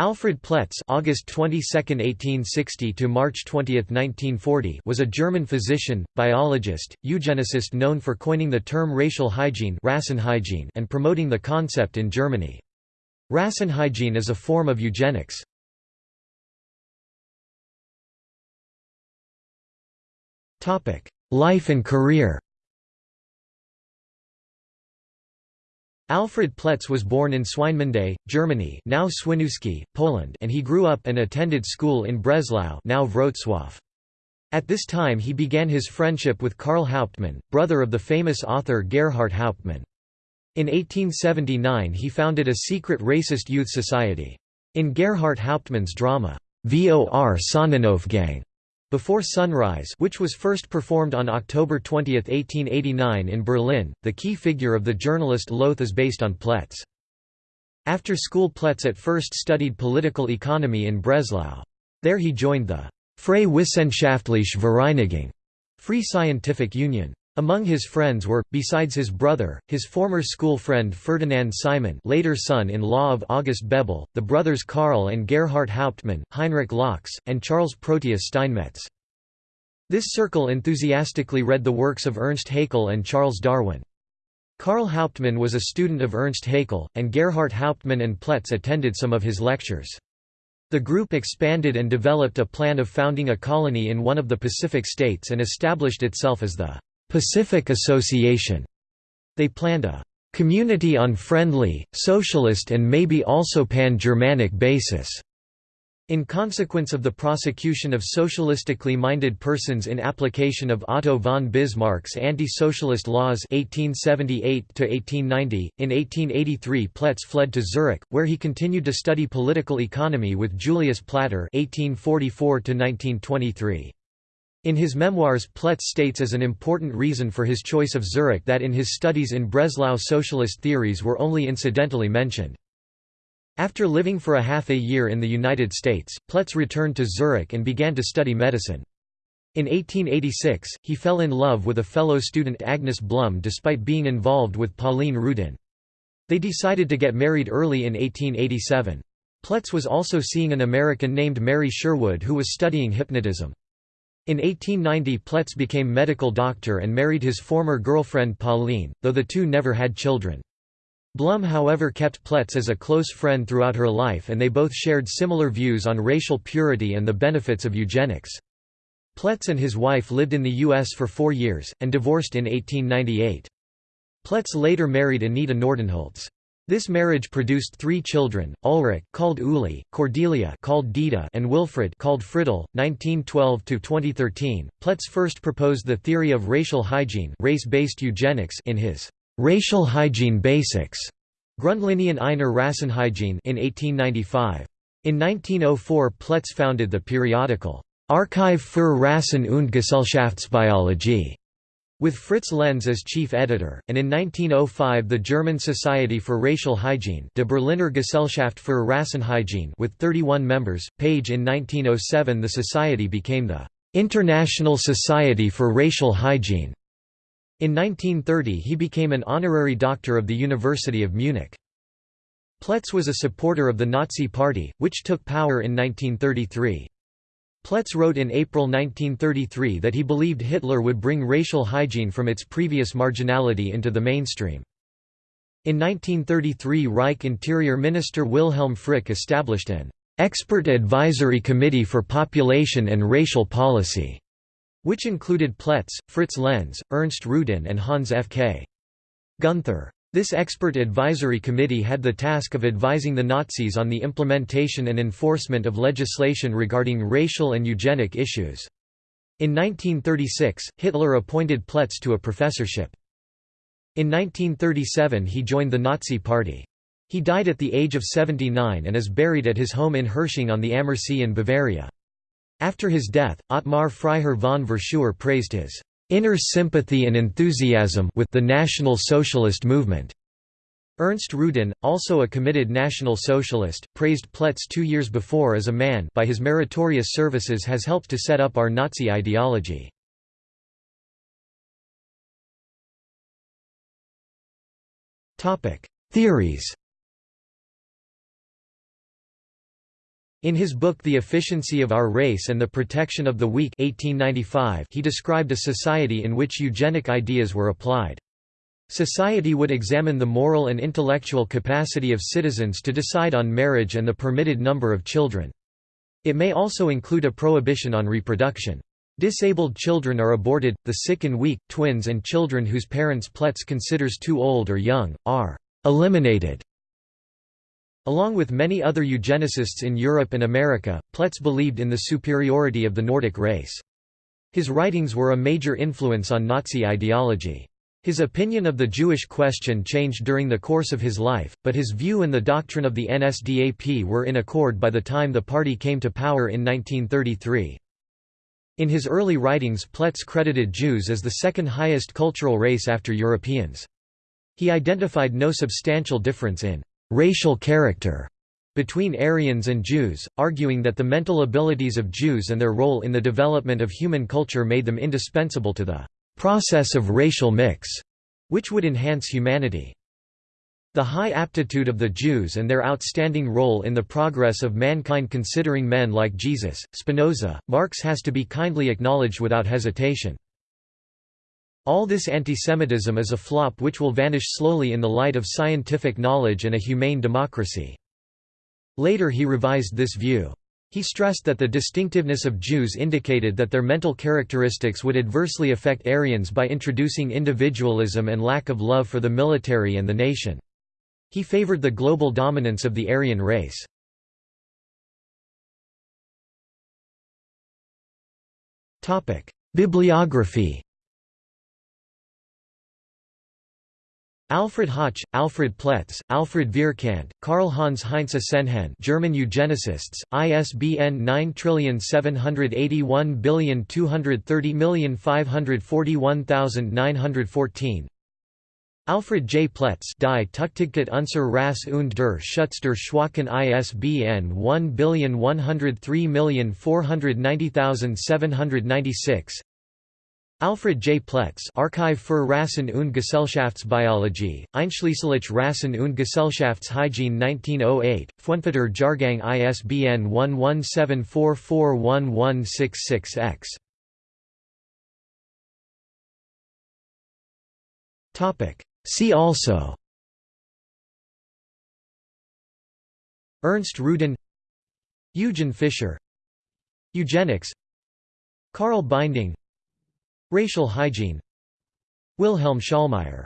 Alfred Ploetz August 22, 1860 to March 20, 1940 was a German physician, biologist, eugenicist known for coining the term racial hygiene and promoting the concept in Germany. Rassenhygiene is a form of eugenics. Life and career Alfred Ploetz was born in Swinemunde, Germany now Świnoujście, Poland and he grew up and attended school in Breslau now Wrocław. At this time he began his friendship with Karl Hauptmann, brother of the famous author Gerhart Hauptmann. In 1879 he founded a secret racist youth society. In Gerhart Hauptmann's drama, Vor Sonnenaufgang, before Sunrise which was first performed on October 20, 1889 in Berlin, the key figure of the journalist Loth is based on Ploetz. After school Ploetz at first studied political economy in Breslau. There he joined the Freie Wissenschaftliche Vereinigung Free Scientific Union. Among his friends were, besides his brother, his former school friend Ferdinand Simon later son-in-law of August Bebel, the brothers Karl and Gerhart Hauptmann, Heinrich Laux, and Charles Proteus Steinmetz. This circle enthusiastically read the works of Ernst Haeckel and Charles Darwin. Karl Hauptmann was a student of Ernst Haeckel, and Gerhart Hauptmann and Ploetz attended some of his lectures. The group expanded and developed a plan of founding a colony in one of the Pacific states and established itself as the Pacific Association. They planned a community on friendly, socialist and maybe also pan-Germanic basis. In consequence of the prosecution of socialistically minded persons in application of Otto von Bismarck's anti-socialist laws 1878 in 1883 Ploetz fled to Zurich, where he continued to study political economy with Julius Platter 1844 -1923. In his memoirs Ploetz states as an important reason for his choice of Zurich that in his studies in Breslau socialist theories were only incidentally mentioned. After living for a half a year in the United States, Ploetz returned to Zurich and began to study medicine. In 1886, he fell in love with a fellow student Agnes Bluhm despite being involved with Pauline Rudin. They decided to get married early in 1887. Ploetz was also seeing an American named Mary Sherwood who was studying hypnotism. In 1890 Ploetz became medical doctor and married his former girlfriend Pauline, though the two never had children. Bluhm however kept Ploetz as a close friend throughout her life and they both shared similar views on racial purity and the benefits of eugenics. Ploetz and his wife lived in the U.S. for four years, and divorced in 1898. Ploetz later married Anita Nordenholz. This marriage produced three children, Ulrich called Uli, Cordelia called Dita and Wilfred called Friedel. 1912–2013, Ploetz first proposed the theory of racial hygiene race-based eugenics in his «Racial Hygiene Basics» Grundlinien einer Rassenhygiene in 1895. In 1904 Ploetz founded the periodical «Archive für Rassen- und Gesellschaftsbiologie» With Fritz Lenz as chief editor, and in 1905 the German Society for Racial Hygiene De Berliner Gesellschaft für Rassenhygiene with 31 members, page in 1907 the society became the «International Society for Racial Hygiene». In 1930 he became an honorary doctor of the University of Munich. Ploetz was a supporter of the Nazi Party, which took power in 1933. Ploetz wrote in April 1933 that he believed Hitler would bring racial hygiene from its previous marginality into the mainstream. In 1933 Reich Interior Minister Wilhelm Frick established an «Expert Advisory Committee for Population and Racial Policy», which included Ploetz, Fritz Lenz, Ernst Rudin and Hans F. K. Gunther. This expert advisory committee had the task of advising the Nazis on the implementation and enforcement of legislation regarding racial and eugenic issues. In 1936, Hitler appointed Ploetz to a professorship. In 1937 he joined the Nazi Party. He died at the age of 79 and is buried at his home in Herrsching on the Ammersee in Bavaria. After his death, Ottmar Freiherr von Verschuer praised his inner sympathy and enthusiasm with the National Socialist movement. Ernst Rudin, also a committed National Socialist, praised Ploetz two years before as a man by his meritorious services has helped to set up our Nazi ideology. Theories In his book The Efficiency of Our Race and the Protection of the Weak 1895, he described a society in which eugenic ideas were applied. Society would examine the moral and intellectual capacity of citizens to decide on marriage and the permitted number of children. It may also include a prohibition on reproduction. Disabled children are aborted, the sick and weak, twins and children whose parents Ploetz considers too old or young, are eliminated. Along with many other eugenicists in Europe and America, Ploetz believed in the superiority of the Nordic race. His writings were a major influence on Nazi ideology. His opinion of the Jewish question changed during the course of his life, but his view and the doctrine of the NSDAP were in accord by the time the party came to power in 1933. In his early writings Ploetz credited Jews as the second highest cultural race after Europeans. He identified no substantial difference in racial character between Aryans and Jews, arguing that the mental abilities of Jews and their role in the development of human culture made them indispensable to the process of racial mix, which would enhance humanity. The high aptitude of the Jews and their outstanding role in the progress of mankind considering men like Jesus, Spinoza, Marx has to be kindly acknowledged without hesitation. All this antisemitism is a flop which will vanish slowly in the light of scientific knowledge and a humane democracy. Later he revised this view. He stressed that the distinctiveness of Jews indicated that their mental characteristics would adversely affect Aryans by introducing individualism and lack of love for the military and the nation. He favored the global dominance of the Aryan race. Bibliography Alfred Hoche, Alfred Ploetz, Alfred Vierkandt, Karl Hans Heinze Senhen German eugenicists, ISBN 9781230541914 Alfred J. Ploetz Die Tuchtigkeit unser Rasse und der Schutz der Schwachen ISBN 1103490796 Alfred J. Ploetz Archive für Rassen- und Gesellschaftsbiologie, Einschließlich Rassen- und Gesellschaftshygiene 1908, Fuenfetter Jahrgang ISBN 1174411166-X. See also. Ernst Rudin Eugen Fischer. Eugenics. Karl Binding Racial hygiene. Wilhelm Schallmayer